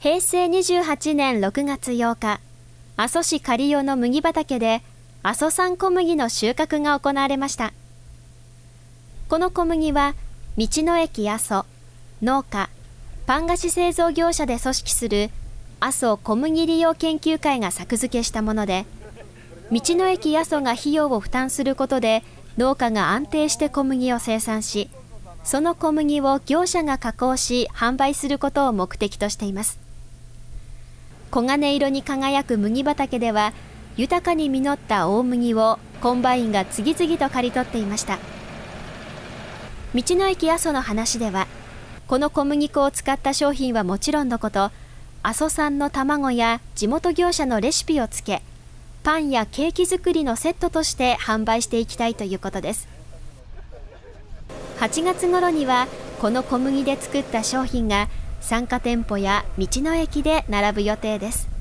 平成28年6月8日、阿蘇市刈代の麦畑で阿蘇産小麦の収穫が行われました。この小麦は、道の駅阿蘇、農家、パン菓子製造業者で組織する阿蘇小麦利用研究会が作付けしたもので、道の駅阿蘇が費用を負担することで農家が安定して小麦を生産し、その小麦を業者が加工し販売することを目的としています。黄金色に輝く麦畑では、豊かに実った大麦をコンバインが次々と刈り取っていました。道の駅阿蘇の話では、この小麦粉を使った商品はもちろんのこと、阿蘇産の卵や地元業者のレシピをつけ、パンやケーキ作りのセットとして販売していきたいということです。8月頃にはこの小麦で作った商品が参加店舗や道の駅で並ぶ予定です。